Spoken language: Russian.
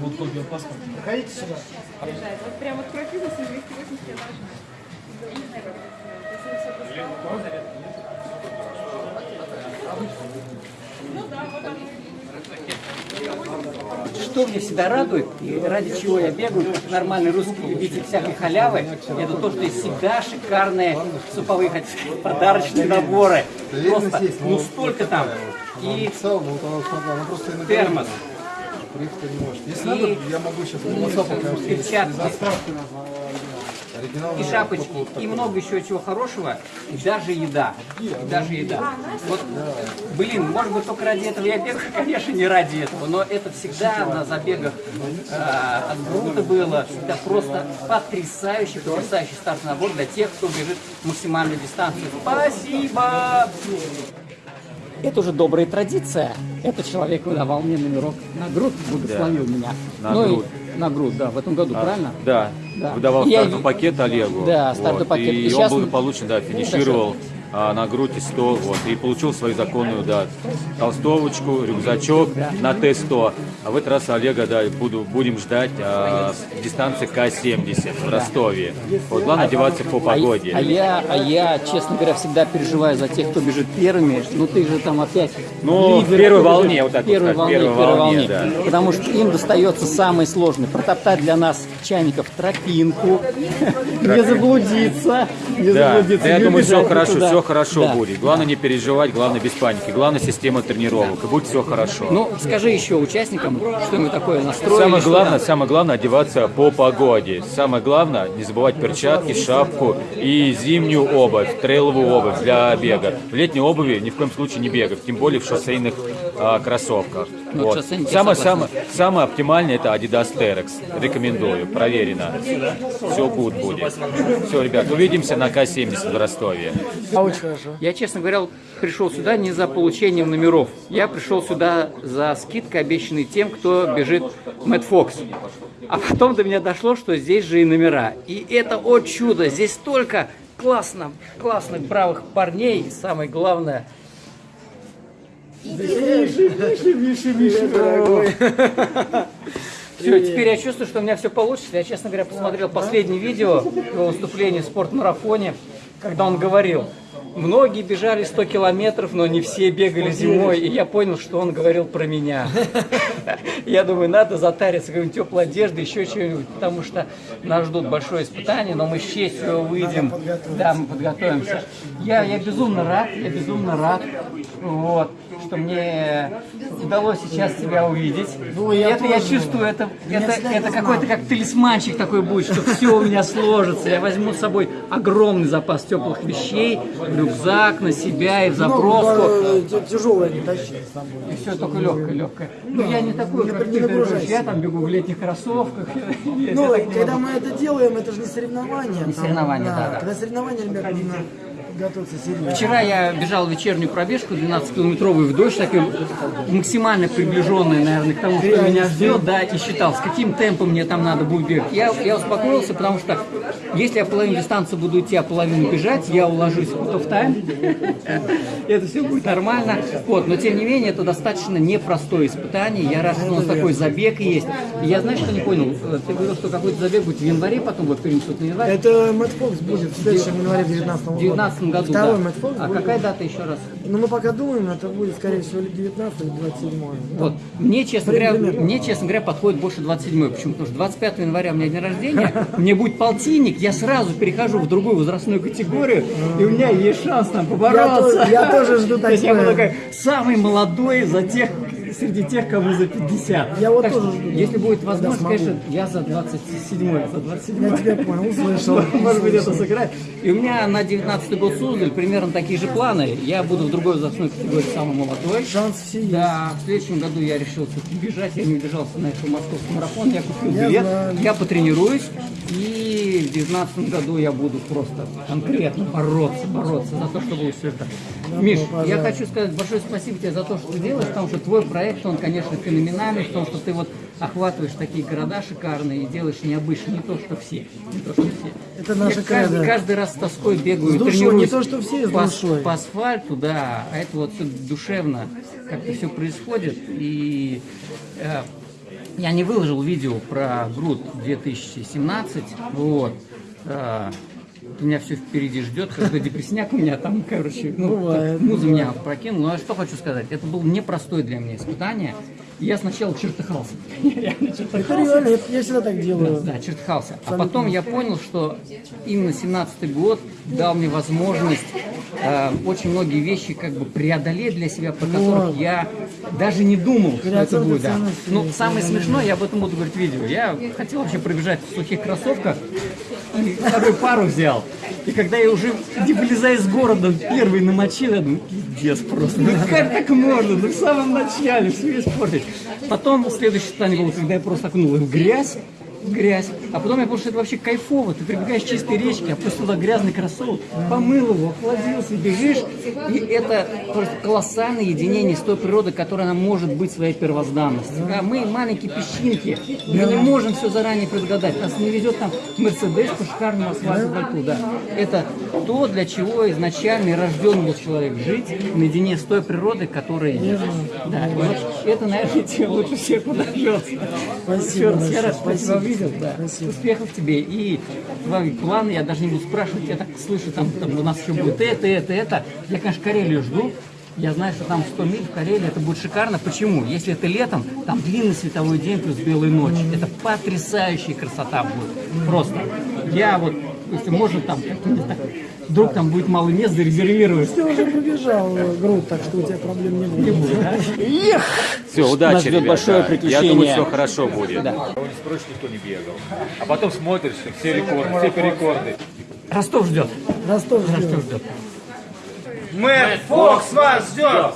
Вот копия паспорта. Проходите сюда. Вот прям вот прописано 280 я должна. Ну. Что мне всегда радует, и ради чего я бегаю, как нормальный русский любитель всякой халявы, это то, что есть всегда шикарные суповые хоть подарочные наборы. Просто, ну столько там. И термос. Если надо, я могу сейчас на WhatsApp перчатки, и шапочки, и много еще чего хорошего, и даже еда. И даже еда. Вот, блин, может быть, только ради этого. Я бегаю, конечно, не ради этого, но это всегда на забегах э, от груда было, всегда просто потрясающий, потрясающий стартовый набор для тех, кто бежит максимальную дистанцию. Спасибо! Это уже добрая традиция. Этот человек выдавал мне номерок на грудь, благословил меня. На Ну и- грудь. на грудь, да, в этом году, правильно? Да, Да. выдавал стартовый пакет Олегу. Да, стартовый пакет. И, И он щас мы- благополучно, да, финишировал а, на грудь и 100, вот, и получил свою законную, да, толстовочку, рюкзачок на Т-100. А в этот раз Олега, да, буду, будем ждать а, дистанции К-70 в Ростове. Вот, главное одеваться по А, погоде. а я, а я, честно говоря, всегда переживаю за тех, кто бежит первыми. Ну ты же там опять. Ну, в лидер, первой кто волне, вот так в первой вот волне, первой в первой волне, волне. да. Потому что им достается самое сложное. Протоптать для нас чайников тропинку, не заблудиться, не заблудиться. да, я думаю, все хорошо, никуда. Все хорошо Да. будет. Главное не переживать, главное без паники. Главное система тренировок, и будет все хорошо. Ну, скажи еще участникам, что мы такое настроили. Самое что главное, там. самое главное одеваться по погоде. Самое главное не забывать перчатки, шапку и зимнюю обувь, трейловую обувь для бега. В летней обуви ни в коем случае не бегать, тем более в шоссейных а, кроссовках. Ну, Вот. Самое, самое, самое оптимальное это Adidas Terex. Рекомендую, проверено. Все good будет. Все, ребят, увидимся на К-70 в Ростове. А. Я, честно говоря, пришел сюда не за получением номеров. Я пришел сюда за скидкой, обещанной тем, кто бежит Мэтт Фокс. А потом до меня дошло, что здесь же и номера. И это, о чудо, здесь столько классно, классных, бравых парней. И самое главное... Все, теперь я чувствую, что у меня все получится. Я, честно говоря, посмотрел последнее видео его выступления в спортмарафоне, когда он говорил, многие бежали 100 километров, но не все бегали зимой. И я понял, что он говорил про меня. Я думаю, надо затариться какой-нибудь теплой одеждой, еще чего-нибудь, потому что нас ждут большое испытание, но мы с честью выйдем. Да, мы подготовимся. Я, я безумно рад, я безумно рад, вот, что мне удалось сейчас тебя увидеть. Ну, я это я чувствую, это, это, это какой-то как талисманчик такой будет, что все у меня сложится. Я возьму с собой огромный запас теплых вещей, рюкзак на себя и в заброску. Тяжелое не тащи с собой. И все только легкое, легкое. Ну, я не такой, как ты, я там бегу в летних кроссовках. Ну, когда мы это делаем, это же не соревнования. Не там, соревнования, да, да. Когда соревнования, ребята. Вчера я бежал вечернюю пробежку 12-километровую в дождь, такой максимально приближенный, наверное, к тому, что меня ждет, да, и считал, с каким темпом мне там надо будет бегать. Я, я успокоился, потому что если я половину дистанции буду идти, а половину бежать, я уложусь в тайм, это все будет нормально. Вот, но тем не менее, это достаточно непростое испытание. Я рад, что у нас такой забег есть. Я, знаешь, что не понял? Э, Ты говорил, что какой-то забег будет в январе, потом вот перенесут на январь. Это Мэтт Фокс будет в следующем январе 19 В года. 2019 году, Второй да. Мэтт Фокс А будет. какая дата еще раз? Ну, мы пока думаем, это будет, скорее всего, или 19 или 27 Вот. Мне, честно говоря, мне, честно говоря, подходит больше 27 Почему? Потому что 25 января у меня день рождения, мне будет полтинник, я сразу перехожу в другую возрастную категорию, и у меня есть шанс там побороться. Я то- я тоже жду То есть я такое. такой самый молодой за тех, среди тех, кому за 50. Я вот Так тоже жду. Если будет возможность, конечно, я за 27 за 27 Я тебя понял, услышал. может быть, это сыграет. И у меня на 19 год Суздаль примерно такие же планы. Я буду в другой возрастной категории самый молодой. Шанс все есть. Да, в следующем году я решил все-таки бежать. Я не удержался на этом московский марафон. Я купил билет, я потренируюсь. И в 2019 году я буду просто конкретно бороться, бороться за то, чтобы все это. Миш, я хочу сказать большое спасибо тебе за то, что ты делаешь, потому что твой проект, он, конечно, феноменальный, в том, что ты вот охватываешь такие города шикарные и делаешь необычно, не то, что все. Не то, что все. Это наша Я каждый, каждый раз с тоской бегаю, С душой, тренируюсь не то, что все, с по, душой. по асфальту, да, а это вот душевно как-то все происходит. И э, Я не выложил видео про груд 2017. Вот. А, меня все впереди ждет, когда депресняк у меня там, короче, ну, Бывает, муза меня прокинул. Ну, а что хочу сказать, это было непростое для меня испытание. Я сначала чертыхался. Я реально Это чертыхался. реально, это я всегда так делаю. Да, чертыхался. А потом я понял, что именно 17-й год дал мне возможность э, очень многие вещи как бы преодолеть для себя, про которых Вот. я даже не думал, что это будет. Да. Ну, самое реально. смешное, я об этом буду говорить в видео. Я хотел вообще пробежать в сухих кроссовках, вторую пару взял. И когда я уже, не вылезая из города, первый намочил, я думаю, пиздец просто. Ну как так можно? Ну в самом начале все испортить. Потом следующее испытание было, когда я просто окунул их в грязь, грязь. А потом я понял, что это вообще кайфово. Ты прибегаешь к чистой речке, опустил туда грязный кроссовок, помыл его, охладился, бежишь. И это просто колоссальное единение с той природой, которая нам может быть своей первозданностью. А мы маленькие песчинки, мы не можем все заранее предугадать. Нас не везет там Мерседес по шикарному асфальту, да. Это то, для чего изначально рожден был человек жить наедине с той природой, которая есть. Да, вот это, наверное, тебе лучше всех подождется. Спасибо Еще раз, я рад, спасибо. Увидел, да. Спасибо. Успехов тебе. И твои планы, я даже не буду спрашивать, я так слышу, там, там у нас еще будет это, это, это. Я, конечно, Карелию жду. Я знаю, что там 100 миль в Карелии, это будет шикарно. Почему? Если это летом, там длинный световой день плюс белая ночь. Это потрясающая красота будет. Просто. Я вот, если можно, там, вдруг там будет мало мест, зарезервировать. Ты уже пробежал э, грудь, так что у тебя проблем не будет. Все, удачи, Нас ждет ребята. большое Я приключение. думаю, все хорошо будет. Да. Кого не спросишь, никто не бегал. А потом смотришь, все рекорды, все рекорды. Ростов ждет. Ростов ждет. Ростов ждет. Мэр Фокс вас ждет!